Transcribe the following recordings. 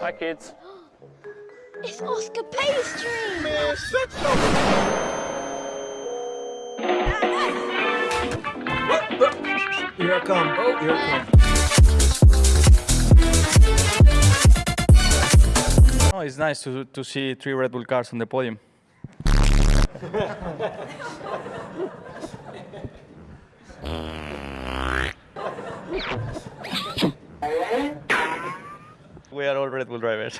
Hi, kids. It's Oscar Pastry! Here I come. Oh, Here I come. Oh, it's nice to, to see three Red Bull cars on the podium. we are all Red Bull drivers.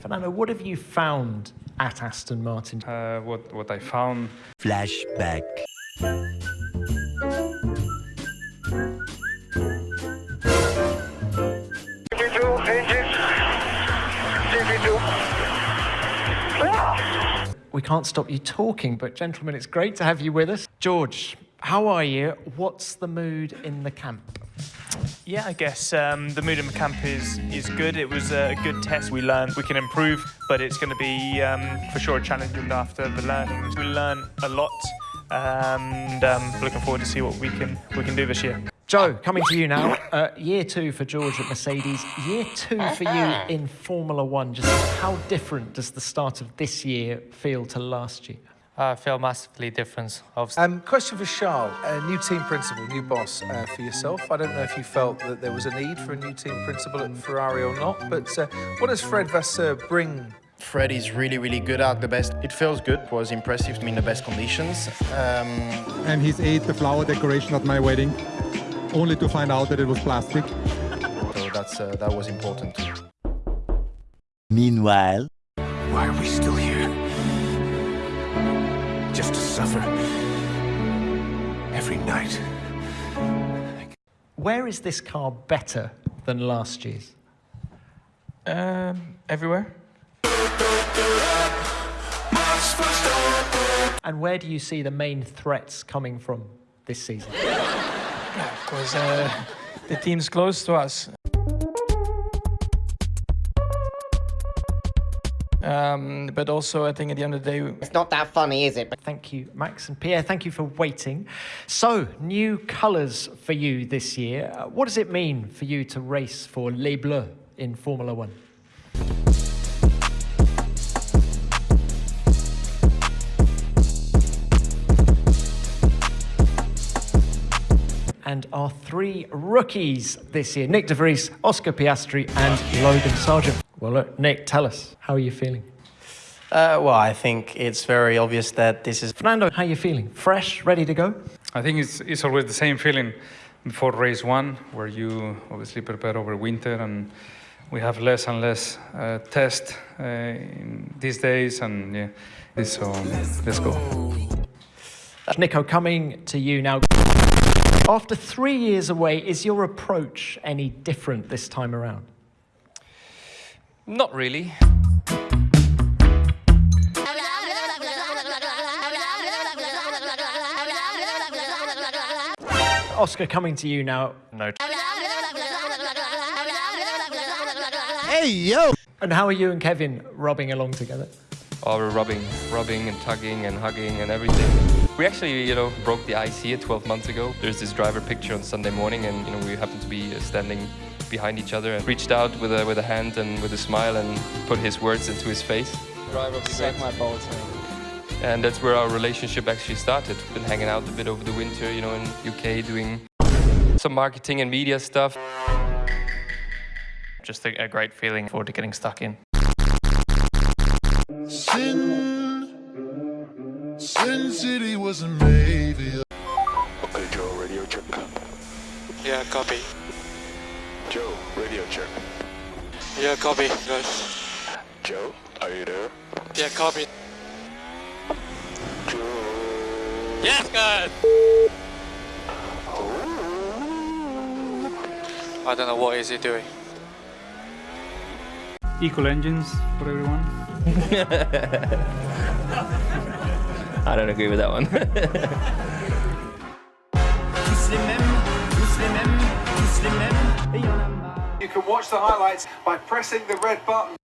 Fernando, what have you found at Aston Martin? Uh, what, what I found Flashback. We can't stop you talking, but gentlemen, it's great to have you with us. George, how are you? What's the mood in the camp? Yeah, I guess um, the mood in the camp is is good. It was a good test. We learned we can improve, but it's going to be um, for sure a challenging after the learnings. We learned a lot, and um, looking forward to see what we can we can do this year. Zhou, coming to you now. Uh, year two for George at Mercedes. Year two for you in Formula One. Just how different does the start of this year feel to last year? I feel massively different. Obviously. Um, question for Charles, a new team principal, new boss uh, for yourself. I don't know if you felt that there was a need for a new team principal at Ferrari or not, but uh, what does Fred Vasseur bring? Fred is really, really good at the best. It feels good. It was impressive to me in the best conditions. Um, and he's ate the flower decoration at my wedding, only to find out that it was plastic. so that's uh, that was important. Meanwhile, why are we still here? Just to suffer every night. Where is this car better than last year's? Um, everywhere. And where do you see the main threats coming from this season? Yeah, of course, uh, the team's close to us. Um, but also, I think at the end of the day, It's not that funny, is it? But Thank you, Max and Pierre. Thank you for waiting. So, new colours for you this year. What does it mean for you to race for Les Bleus in Formula One? And our three rookies this year Nyck De Vries, Oscar Piastri, and Logan Sargeant. Well, look, Nyck, tell us, how are you feeling? Uh, well, I think it's very obvious that this is. Fernando, how are you feeling? Fresh, ready to go? I think it's, it's always the same feeling before race one, where you obviously prepare over winter and we have less and less uh, test uh, these days and yeah, so let's go. Nico, coming to you now. After three years away, is your approach any different this time around? Not really. Oscar, coming to you now. No. Hey, yo! And how are you and Kevin rubbing along together? Oh, we're rubbing, rubbing and tugging and hugging and everything. We actually, you know, broke the ice here 12 months ago. There's this driver picture on Sunday morning and, you know, we happened to be uh, standing behind each other and reached out with a, with a hand and with a smile and put his words into his face. Driver, suck my balls. And that's where our relationship actually started. Been hanging out a bit over the winter, you know, in UK doing some marketing and media stuff. Just a, a great feeling forward to getting stuck in. Sin, Sin City wasn't made. Okay, Joe, radio check. Yeah, copy. Joe, radio check. Yeah, copy, guys. Joe, are you there? Yeah, copy. Joe. Yes, guys. Oh. I don't know what is he doing. Equal engines for everyone. I don't agree with that one. You can watch the highlights by pressing the red button.